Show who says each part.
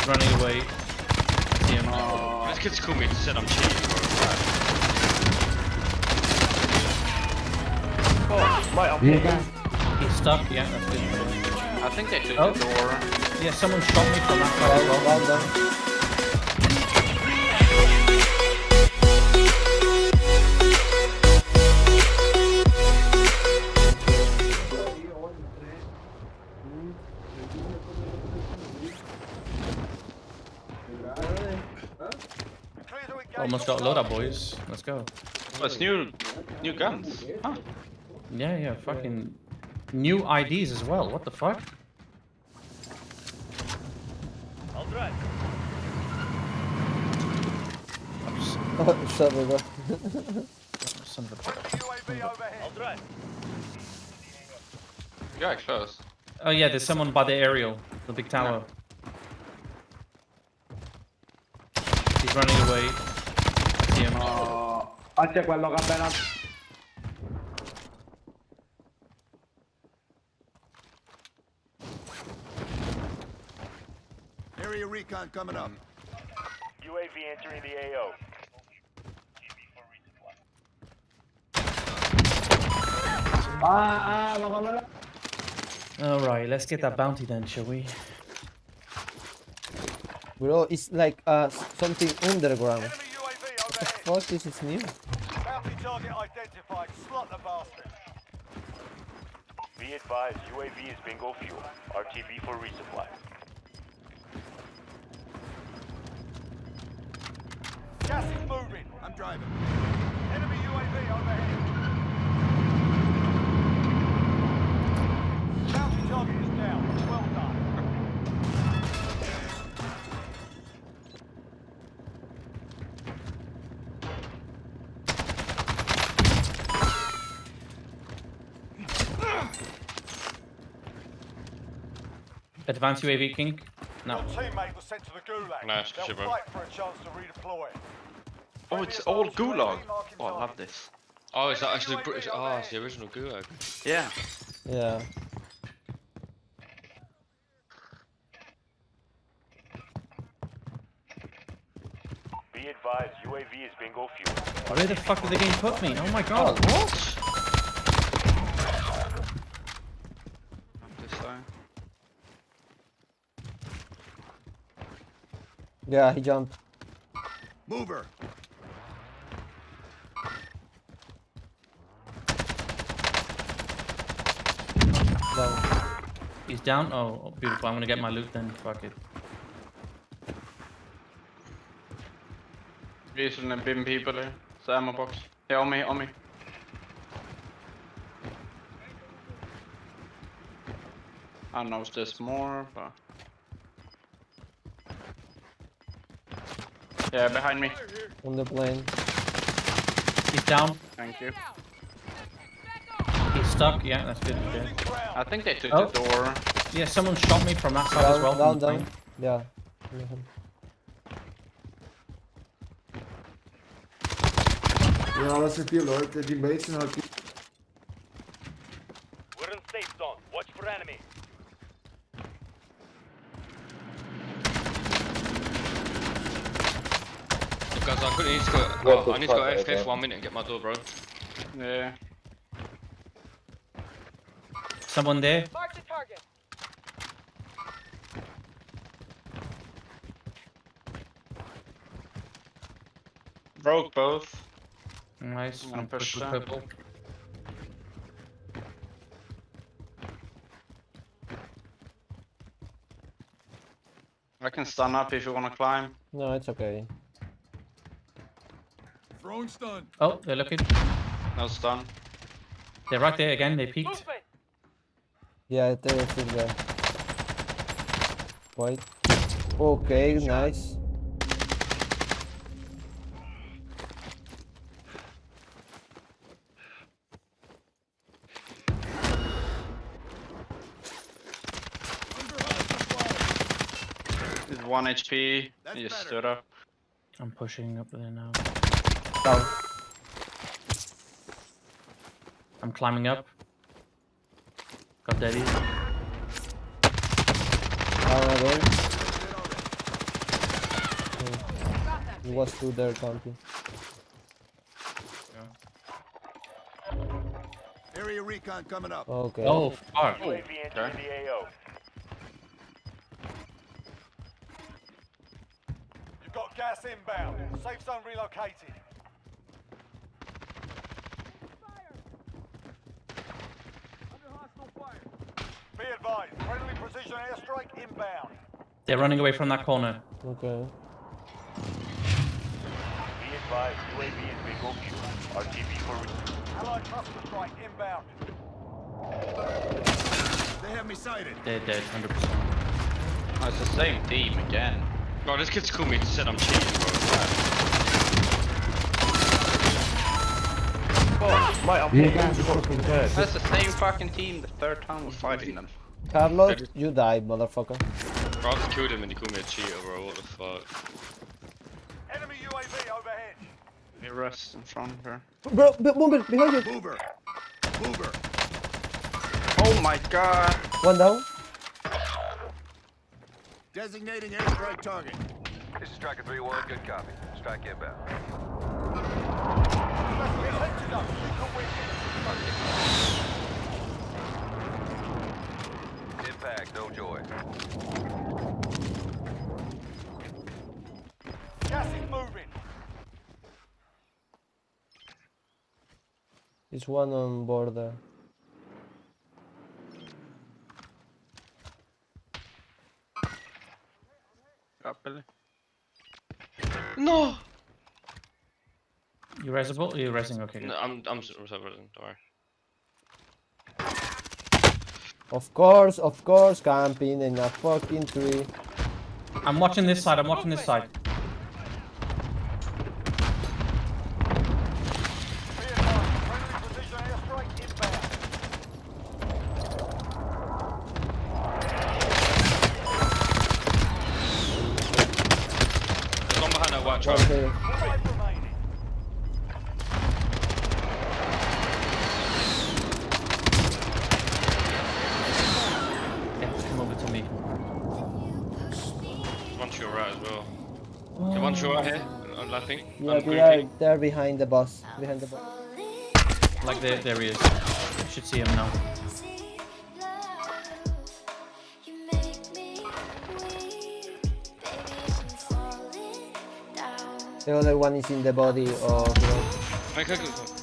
Speaker 1: He's running away. See him.
Speaker 2: This kid's called me and said I'm cheating, bro.
Speaker 3: Oh, right up here.
Speaker 1: He's stuck. Yeah, that's good.
Speaker 2: I think they took
Speaker 1: Oh.
Speaker 2: the door.
Speaker 1: Yeah, someone shot me from that side as
Speaker 3: Down,
Speaker 1: well.
Speaker 3: down,
Speaker 1: Almost got a load up, boys. Let's go.
Speaker 2: Oh, it's new, new guns. Huh.
Speaker 1: Yeah, yeah, fucking new IDs as well. What the fuck?
Speaker 4: I'll drive.
Speaker 3: Shut it up.
Speaker 1: Son of a
Speaker 4: I'll drive.
Speaker 2: Yeah, close.
Speaker 1: Oh yeah, there's someone by the aerial, the big tower. He's running away. See him.
Speaker 5: Ah, c'è quello che appena...
Speaker 6: Area recon coming up.
Speaker 4: UAV entering the AO.
Speaker 5: Ah, ah, ma come.
Speaker 1: All right, let's get that bounty then, shall we?
Speaker 3: Bro, it's like uh something underground.
Speaker 4: Enemy UAV
Speaker 3: What the
Speaker 4: overhead.
Speaker 3: fuck? This is new.
Speaker 4: Bounty target identified. Slot the bastard. Be advised, UAV is bingo fuel. RTB for resupply. Gas is moving.
Speaker 6: I'm driving.
Speaker 4: Enemy UAV overhead. Bounty target is down. Well done.
Speaker 1: Advanced UAV King. No.
Speaker 4: Your teammate was sent to the gulag.
Speaker 2: Nice,
Speaker 4: They'll
Speaker 2: shit, bro.
Speaker 4: fight for a chance to redeploy.
Speaker 2: Oh, it's all gulag. Oh, I love this. Oh, is that actually British? Oh, it's the original gulag. Yeah.
Speaker 3: Yeah.
Speaker 4: Be advised, UAV is bingo fuel.
Speaker 1: Where the fuck did the game put me? Oh my god.
Speaker 2: Oh, what? This side.
Speaker 3: Yeah, he jumped.
Speaker 6: Mover.
Speaker 3: Down.
Speaker 1: He's down. Oh, oh, beautiful. I'm gonna get my loot then. Fuck it.
Speaker 2: Vi sådan en bim people eh? der. Så ammo box. Her on me, on me. I don't know if there's more, but... Yeah, behind me.
Speaker 3: On the plane.
Speaker 1: He's down.
Speaker 2: Thank you.
Speaker 1: He's stuck. Yeah, that's good. Okay.
Speaker 2: I think they took
Speaker 1: Oh.
Speaker 2: the door.
Speaker 1: Yeah, someone shot me from that side as
Speaker 3: Down,
Speaker 1: well.
Speaker 3: down,
Speaker 1: from the
Speaker 3: down. Yeah. Yeah.
Speaker 5: Io non lo sentivo, l'ho detto di base, non ho più...
Speaker 4: We're in safe zone. Watch for enemy.
Speaker 2: Guys, I quickly need to go.
Speaker 3: What the
Speaker 2: I need to go
Speaker 3: fuck,
Speaker 2: AFK
Speaker 3: okay.
Speaker 2: for one minute and get my door, bro. Yeah.
Speaker 1: Someone there.
Speaker 7: Mark the target.
Speaker 2: Broke both.
Speaker 1: Nice.
Speaker 2: I'm gonna
Speaker 1: I'm
Speaker 2: push
Speaker 1: push with
Speaker 2: that.
Speaker 1: purple.
Speaker 2: I can stun up if you wanna climb.
Speaker 3: No, it's okay.
Speaker 6: Throwing stun.
Speaker 1: Oh, they're looking.
Speaker 2: No stun.
Speaker 1: They're right there again. They peeked.
Speaker 3: Yeah, they're still there. White. Okay, nice.
Speaker 2: He's one HP.
Speaker 6: That's
Speaker 2: He
Speaker 6: better.
Speaker 2: stood up.
Speaker 1: I'm pushing up there now.
Speaker 3: Down.
Speaker 1: I'm climbing up. Got daddy.
Speaker 3: Down again. It was two there camping.
Speaker 6: Area recon coming up.
Speaker 3: Okay.
Speaker 1: Oh, fuck.
Speaker 4: UAV entering.
Speaker 7: You've got gas inbound. Safe zone relocated. Be advised, friendly precision airstrike inbound.
Speaker 1: They're running away from that corner.
Speaker 3: Okay.
Speaker 4: Be advised, UAV is bingo fuel. RTB for resupply.
Speaker 7: Allied cluster strike inbound.
Speaker 6: They have me sighted.
Speaker 1: They're dead, 100%.
Speaker 8: Oh, it's the same team again.
Speaker 2: Bro, this kid's called me to said I'm cheating, bro.
Speaker 8: Oh, my
Speaker 5: You guys are fucking.
Speaker 8: That's the same fucking team the third time we're fighting them.
Speaker 3: Carlos, you died, motherfucker.
Speaker 2: Bro, I just killed him and he called me a cheater, bro. What the fuck?
Speaker 7: Enemy UAV overhead.
Speaker 8: We rest in front of her.
Speaker 3: Bro, b- Boomer, behind you.
Speaker 6: Mover. Mover.
Speaker 8: Oh my god!
Speaker 3: One down.
Speaker 6: Designating airstrike target.
Speaker 9: This is Striker 3-1, good copy. Strike inbound.
Speaker 7: Attention up. You can win.
Speaker 9: Impact, no joy.
Speaker 7: Gas is moving.
Speaker 3: There's one on border.
Speaker 8: Got Billy.
Speaker 2: No!
Speaker 1: You resable? You resing? Okay.
Speaker 2: No, I'm, I'm, I'm sorry, don't worry.
Speaker 3: Of course, of course, camping in a fucking tree.
Speaker 1: I'm watching this side, I'm watching this side.
Speaker 7: Be advised, friendly precision airstrike inbound.
Speaker 2: There's one behind that white truck.
Speaker 3: Okay.
Speaker 7: Five remaining.
Speaker 1: Yeah, come over to me.
Speaker 2: One to your right as well. Okay, one to your right here, I'm laughing.
Speaker 3: Yeah,
Speaker 2: I'm
Speaker 3: they are,
Speaker 2: creeping.
Speaker 3: they're behind the bus. Behind the bus.
Speaker 1: Like, there, there he is. You should see him now.
Speaker 3: The other one is in the body of.
Speaker 2: Make a good